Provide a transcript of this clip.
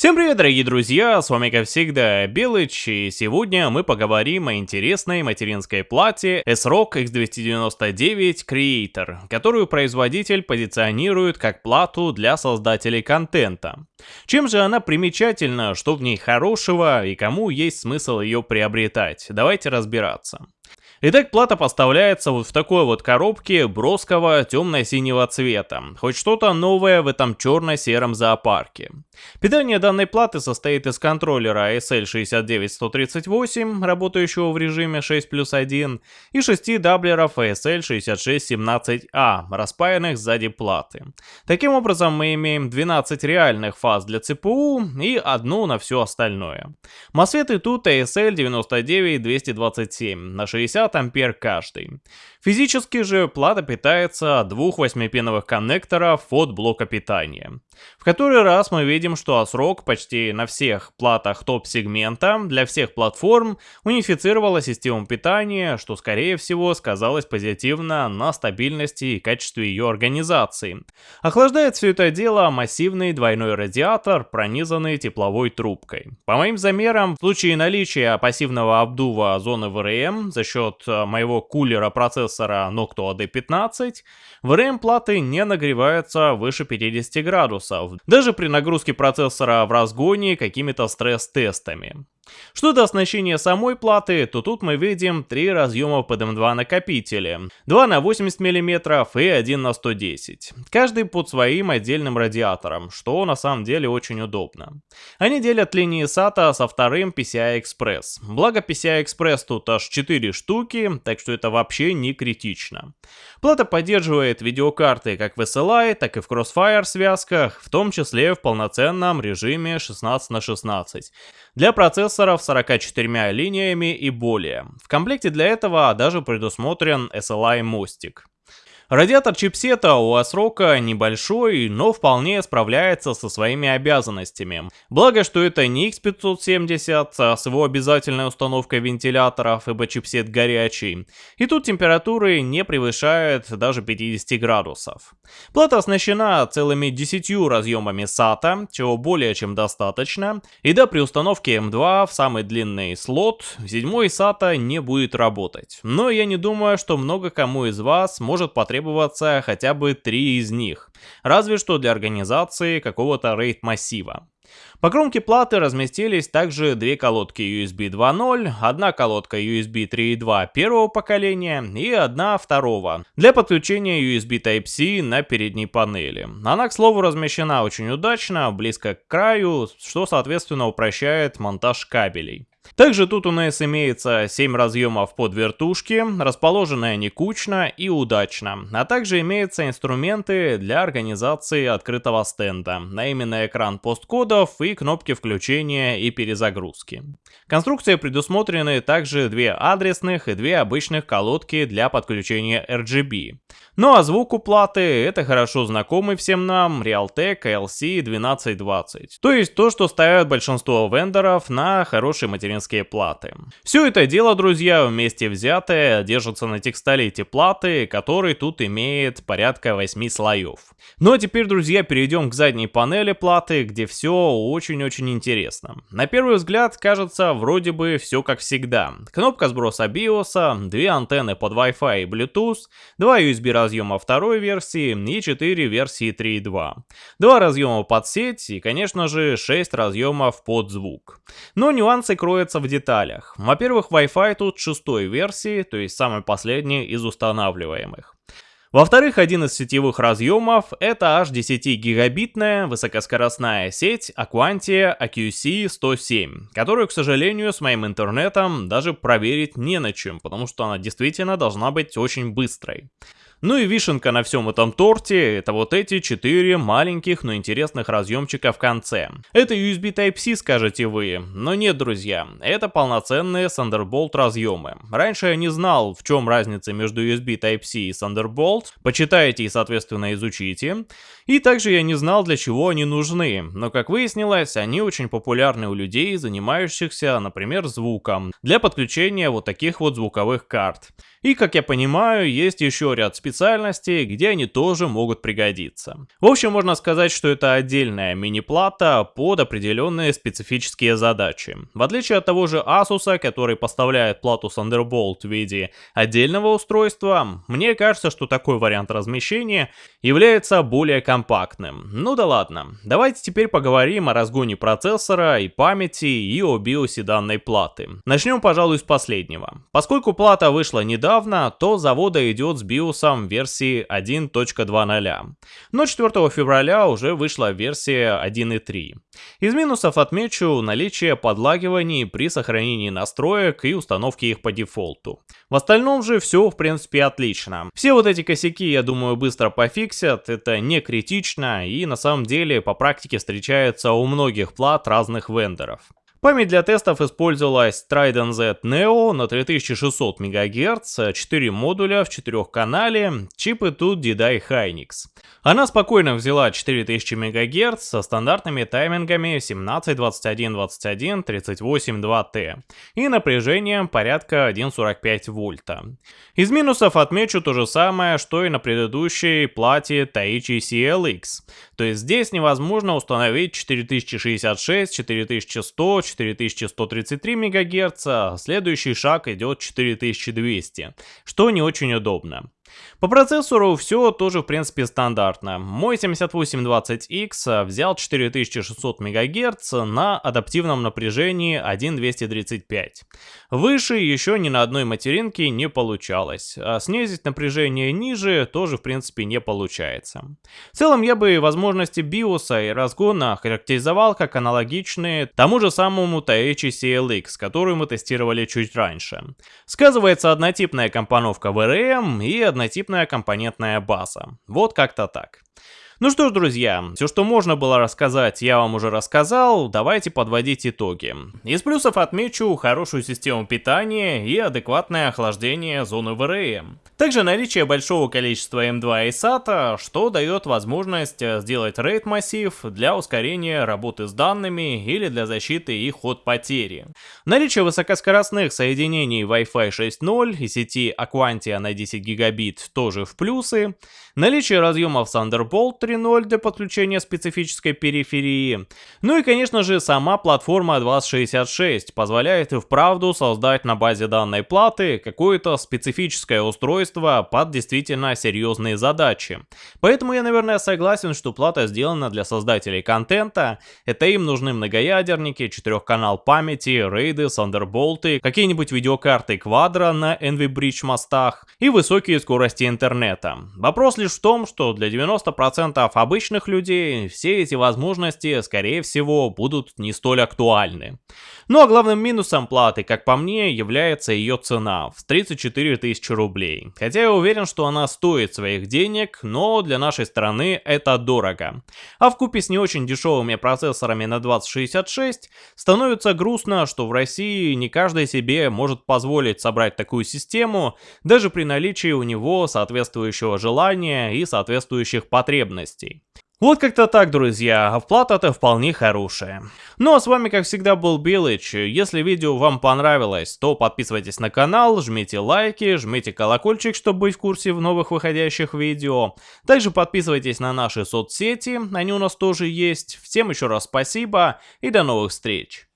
Всем привет, дорогие друзья, с вами как всегда Белыч, и сегодня мы поговорим о интересной материнской плате S-Rock X299 Creator, которую производитель позиционирует как плату для создателей контента. Чем же она примечательна, что в ней хорошего и кому есть смысл ее приобретать? Давайте разбираться. Итак, плата поставляется вот в такой вот коробке броского темно-синего цвета. Хоть что-то новое в этом черно-сером зоопарке. Питание данной платы состоит из контроллера SL69138, работающего в режиме 6 плюс 1, и 6 даблеров SL6617A, распаянных сзади платы. Таким образом, мы имеем 12 реальных фаз для ЦПУ и одну на все остальное. Мосфеты тут ASL99227 на 60 50 ампер каждый. Физически же плата питается от двух 8-пиновых коннекторов от блока питания. В который раз мы видим, что ASRock почти на всех платах топ-сегмента для всех платформ унифицировала систему питания, что скорее всего сказалось позитивно на стабильности и качестве ее организации. Охлаждает все это дело массивный двойной радиатор, пронизанный тепловой трубкой. По моим замерам, в случае наличия пассивного обдува зоны ВРМ за счет э, моего кулера процессора Noctua D15, ВРМ платы не нагреваются выше 50 градусов, градусов, даже при нагрузке процессора в разгоне какими-то стресс-тестами. Что до оснащения самой платы, то тут мы видим три разъема под M2 накопители. 2 на 80 мм и 1 на 110. Каждый под своим отдельным радиатором, что на самом деле очень удобно. Они делят линии SATA со вторым PCI Express. Благо PCI Express тут аж 4 штуки, так что это вообще не критично. Плата поддерживает видеокарты как в SLI, так и в Crossfire связках, в том числе в полноценном режиме 16 на 16 для процессоров с 44 линиями и более. В комплекте для этого даже предусмотрен SLI мостик. Радиатор чипсета у ASRock небольшой, но вполне справляется со своими обязанностями. Благо, что это не X570 а с его обязательной установкой вентиляторов, ибо чипсет горячий. И тут температуры не превышают даже 50 градусов. Плата оснащена целыми 10 разъемами SATA, чего более чем достаточно. И да, при установке M2 в самый длинный слот, седьмой SATA не будет работать. Но я не думаю, что много кому из вас может потребоваться требоваться хотя бы три из них, разве что для организации какого-то рейд-массива. По кромке платы разместились также две колодки USB 2.0, одна колодка USB 3.2 первого поколения и одна второго для подключения USB Type-C на передней панели. Она, к слову, размещена очень удачно, близко к краю, что соответственно упрощает монтаж кабелей. Также тут у нас имеется 7 разъемов под вертушки, расположенные они кучно и удачно, а также имеются инструменты для организации открытого стенда, а именно экран посткодов и кнопки включения и перезагрузки. Конструкции предусмотрены также две адресных и две обычных колодки для подключения RGB. Ну а звук у платы это хорошо знакомый всем нам Realtek LC1220. То есть то, что ставят большинство вендоров на хорошие материнские платы. Все это дело, друзья, вместе взятое держится на текстолите платы, который тут имеет порядка 8 слоев. Ну а теперь, друзья, перейдем к задней панели платы, где все очень-очень интересно. На первый взгляд кажется вроде бы все как всегда. Кнопка сброса BIOS, две антенны под Wi-Fi и Bluetooth, два USB разъема второй версии и 4 версии 3.2. Два разъема под сеть и, конечно же, 6 разъемов под звук. Но нюансы кроются в деталях. Во-первых, Wi-Fi тут шестой версии, то есть самой последней из устанавливаемых. Во-вторых, один из сетевых разъемов это аж 10-гигабитная высокоскоростная сеть Aquantia AQC107, которую, к сожалению, с моим интернетом даже проверить не на чем, потому что она действительно должна быть очень быстрой. Ну и вишенка на всем этом торте, это вот эти четыре маленьких, но интересных разъемчика в конце. Это USB Type-C, скажете вы, но нет, друзья, это полноценные Thunderbolt разъемы. Раньше я не знал, в чем разница между USB Type-C и Thunderbolt, почитайте и, соответственно, изучите. И также я не знал, для чего они нужны, но как выяснилось, они очень популярны у людей, занимающихся, например, звуком, для подключения вот таких вот звуковых карт. И, как я понимаю, есть еще ряд специальностей, где они тоже могут пригодиться. В общем, можно сказать, что это отдельная мини-плата под определенные специфические задачи. В отличие от того же Asus, который поставляет плату Thunderbolt в виде отдельного устройства, мне кажется, что такой вариант размещения является более компактным. Ну да ладно, давайте теперь поговорим о разгоне процессора и памяти и о биосе данной платы. Начнем, пожалуй, с последнего. Поскольку плата вышла недавно, недавно, то завода идет с биосом версии 1.2.0. Но 4 февраля уже вышла версия 1.3. Из минусов отмечу наличие подлагиваний при сохранении настроек и установке их по дефолту. В остальном же все в принципе отлично. Все вот эти косяки я думаю быстро пофиксят, это не критично и на самом деле по практике встречается у многих плат разных вендоров. Память для тестов использовалась Trident Z Neo на 3600 МГц, 4 модуля в 4 канале, чипы тут DDI Hynix. Она спокойно взяла 4000 МГц со стандартными таймингами 17, 21, 21, 38, 2T и напряжением порядка 1,45 вольта. Из минусов отмечу то же самое, что и на предыдущей плате Taichi CLX. То есть здесь невозможно установить 4066, 4100, 4133 МГц, а следующий шаг идет 4200, что не очень удобно. По процессору все тоже в принципе стандартно. Мой 7820X взял 4600 МГц на адаптивном напряжении 1.235. Выше еще ни на одной материнке не получалось, а снизить напряжение ниже тоже в принципе не получается. В целом я бы возможности биоса и разгона характеризовал как аналогичные тому же самому Taichi CLX, который мы тестировали чуть раньше. Сказывается однотипная компоновка VRM и однотипная однотипная компонентная база. Вот как-то так. Ну что ж, друзья, все, что можно было рассказать, я вам уже рассказал, давайте подводить итоги. Из плюсов отмечу хорошую систему питания и адекватное охлаждение зоны ВРМ. Также наличие большого количества M2 и SATA, что дает возможность э, сделать RAID массив для ускорения работы с данными или для защиты их от потери. Наличие высокоскоростных соединений Wi-Fi 6.0 и сети Aquantia на 10 гигабит тоже в плюсы. Наличие разъемов Thunderbolt 3.0 для подключения специфической периферии. Ну и конечно же сама платформа 2066 позволяет и вправду создать на базе данной платы какое-то специфическое устройство под действительно серьезные задачи. Поэтому я наверное согласен, что плата сделана для создателей контента. Это им нужны многоядерники, 4-канал памяти, рейды, Thunderbolt, какие-нибудь видеокарты Quadro на NVBridge мостах и высокие скорости интернета. Вопрос лишь в том, что для 90% 100% обычных людей все эти возможности, скорее всего, будут не столь актуальны. Ну а главным минусом платы, как по мне, является ее цена в 34 тысячи рублей. Хотя я уверен, что она стоит своих денег, но для нашей страны это дорого. А в купе с не очень дешевыми процессорами на 2066 становится грустно, что в России не каждый себе может позволить собрать такую систему, даже при наличии у него соответствующего желания и соответствующих потребностей потребностей. Вот как-то так, друзья, оплата-то вполне хорошая. Ну а с вами, как всегда, был Билыч. Если видео вам понравилось, то подписывайтесь на канал, жмите лайки, жмите колокольчик, чтобы быть в курсе в новых выходящих видео. Также подписывайтесь на наши соцсети, они у нас тоже есть. Всем еще раз спасибо и до новых встреч.